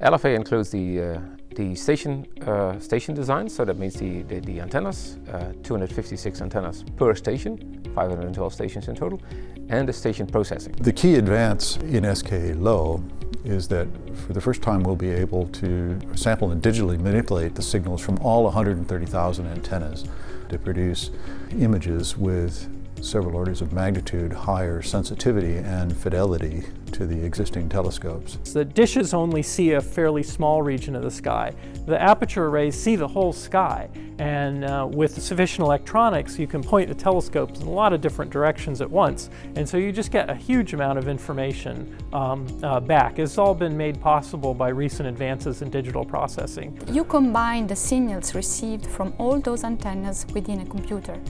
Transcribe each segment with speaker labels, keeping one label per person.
Speaker 1: LFA includes the, uh, the station, uh, station design, so that means the, the, the antennas, uh, 256 antennas per station, 512 stations in total, and the station processing.
Speaker 2: The key advance in SKA Low is that for the first time we'll be able to sample and digitally manipulate the signals from all 130,000 antennas to produce images with several orders of magnitude higher sensitivity and fidelity to the existing telescopes.
Speaker 3: The dishes only see a fairly small region of the sky. The aperture arrays see the whole sky and uh, with sufficient electronics you can point the telescopes in a lot of different directions at once and so you just get a huge amount of information um, uh, back. It's all been made possible by recent advances in digital processing.
Speaker 4: You combine the signals received from all those antennas within a computer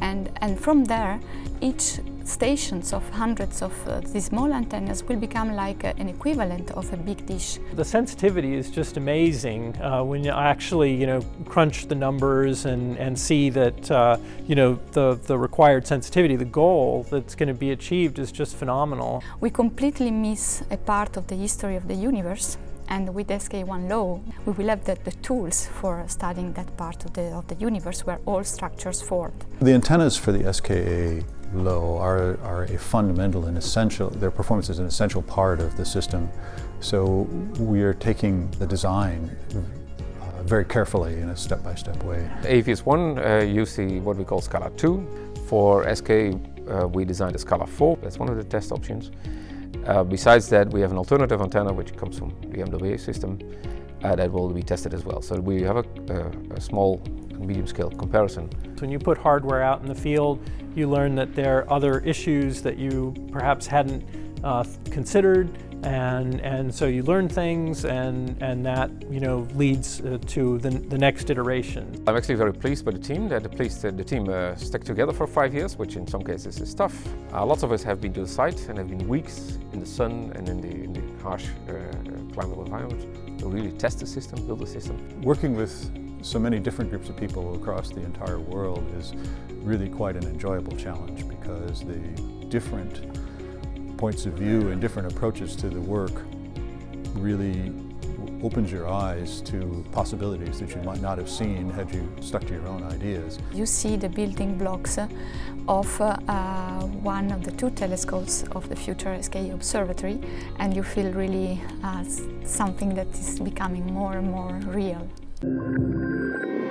Speaker 4: and, and from there each stations of hundreds of uh, these small antennas will become like uh, an equivalent of a big dish.
Speaker 3: The sensitivity is just amazing uh, when you actually you know crunch the numbers and, and see that uh, you know the, the required sensitivity, the goal that's going to be achieved is just phenomenal.
Speaker 4: We completely miss a part of the history of the universe and with SKA1 Low, we will have the, the, tools for studying that part of the, of the universe where all structures formed.
Speaker 2: The antennas for the SKA low are, are a fundamental and essential, their performance is an essential part of the system. So we are taking the design uh, very carefully in a step-by-step -step way.
Speaker 1: AVS 1 uh, used the, what we call SKALA 2. For SKA uh, we designed a SKALA 4, that's one of the test options. Uh, besides that we have an alternative antenna which comes from the MWA system uh, that will be tested as well. So we have a, a small medium scale comparison.
Speaker 3: When you put hardware out in the field, you learn that there are other issues that you perhaps hadn't uh, considered and and so you learn things and and that you know leads uh, to the, the next iteration.
Speaker 1: I'm actually very pleased by the team that the, pleased, uh, the team uh, stuck together for five years which in some cases is tough. Uh, lots of us have been to the site and have been weeks in the sun and in the, in the harsh uh, climate environment to really test the system, build the system.
Speaker 2: Working with so many different groups of people across the entire world is really quite an enjoyable challenge because the different points of view and different approaches to the work really opens your eyes to possibilities that you might not have seen had you stuck to your own ideas.
Speaker 4: You see the building blocks of uh, one of the two telescopes of the future SKA Observatory and you feel really uh, something that is becoming more and more real. Música